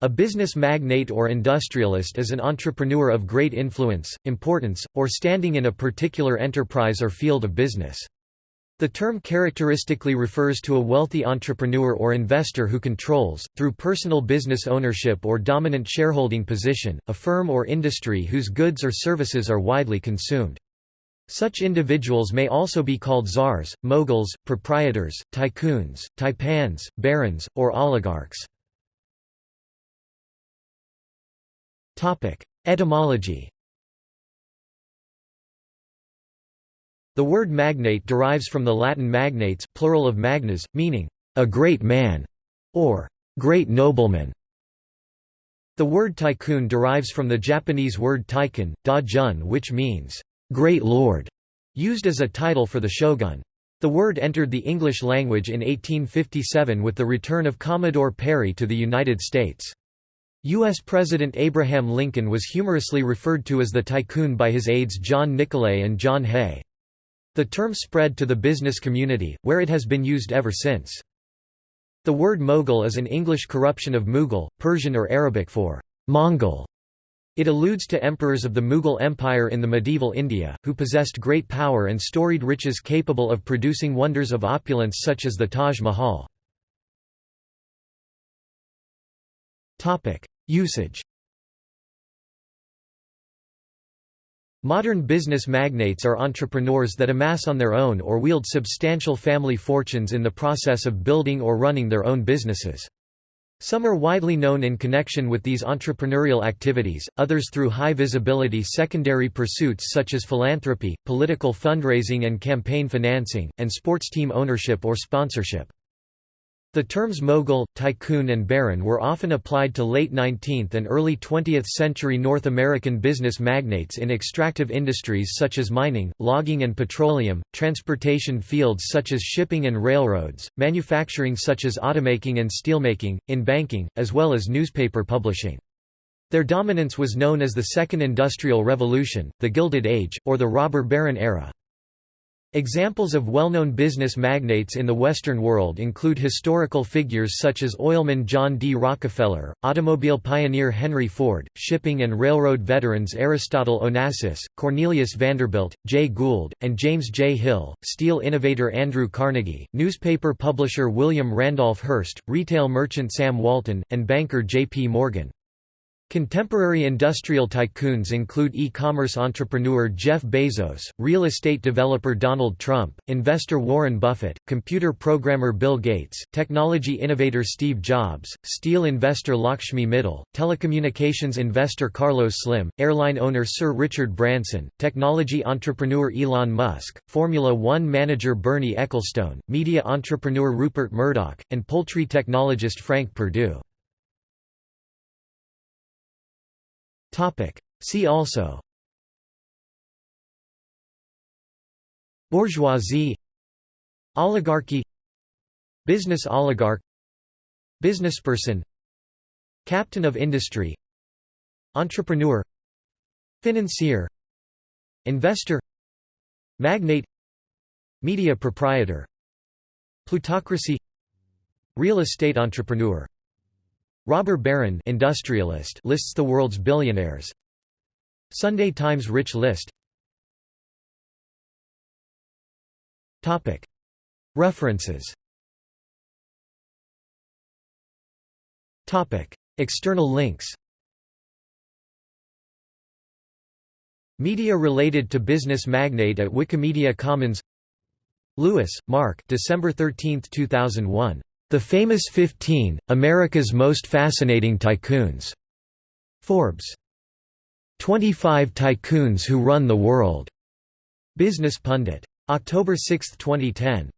A business magnate or industrialist is an entrepreneur of great influence, importance, or standing in a particular enterprise or field of business. The term characteristically refers to a wealthy entrepreneur or investor who controls, through personal business ownership or dominant shareholding position, a firm or industry whose goods or services are widely consumed. Such individuals may also be called czars, moguls, proprietors, tycoons, taipans, barons, or oligarchs. Etymology The word magnate derives from the Latin magnates plural of magnus, meaning, a great man, or great nobleman. The word tycoon derives from the Japanese word taikun, da jun which means, great lord, used as a title for the shogun. The word entered the English language in 1857 with the return of Commodore Perry to the United States. U.S. President Abraham Lincoln was humorously referred to as the tycoon by his aides John Nicolay and John Hay. The term spread to the business community, where it has been used ever since. The word Mogul is an English corruption of Mughal, Persian or Arabic for Mongol. It alludes to emperors of the Mughal Empire in the medieval India, who possessed great power and storied riches capable of producing wonders of opulence such as the Taj Mahal. Usage Modern business magnates are entrepreneurs that amass on their own or wield substantial family fortunes in the process of building or running their own businesses. Some are widely known in connection with these entrepreneurial activities, others through high-visibility secondary pursuits such as philanthropy, political fundraising and campaign financing, and sports team ownership or sponsorship. The terms mogul, tycoon and baron were often applied to late 19th and early 20th century North American business magnates in extractive industries such as mining, logging and petroleum, transportation fields such as shipping and railroads, manufacturing such as automaking and steelmaking, in banking, as well as newspaper publishing. Their dominance was known as the Second Industrial Revolution, the Gilded Age, or the Robber Baron era. Examples of well-known business magnates in the Western world include historical figures such as oilman John D. Rockefeller, automobile pioneer Henry Ford, shipping and railroad veterans Aristotle Onassis, Cornelius Vanderbilt, Jay Gould, and James J. Hill, steel innovator Andrew Carnegie, newspaper publisher William Randolph Hearst, retail merchant Sam Walton, and banker J. P. Morgan. Contemporary industrial tycoons include e-commerce entrepreneur Jeff Bezos, real estate developer Donald Trump, investor Warren Buffett, computer programmer Bill Gates, technology innovator Steve Jobs, steel investor Lakshmi Mittal, telecommunications investor Carlos Slim, airline owner Sir Richard Branson, technology entrepreneur Elon Musk, Formula One manager Bernie Ecclestone, media entrepreneur Rupert Murdoch, and poultry technologist Frank Perdue. See also. Bourgeoisie. Oligarchy. Business oligarch. Businessperson. Captain of industry. Entrepreneur. Financier. Investor. Magnate. Media proprietor. Plutocracy. Real estate entrepreneur Robber Baron industrialist lists the world's billionaires. Sunday Times Rich List. References. External links. Media related to business magnate at Wikimedia Commons. Lewis, Mark December 13, 2001. The Famous 15, America's Most Fascinating Tycoons. Forbes. 25 Tycoons Who Run the World. Business Pundit. October 6, 2010.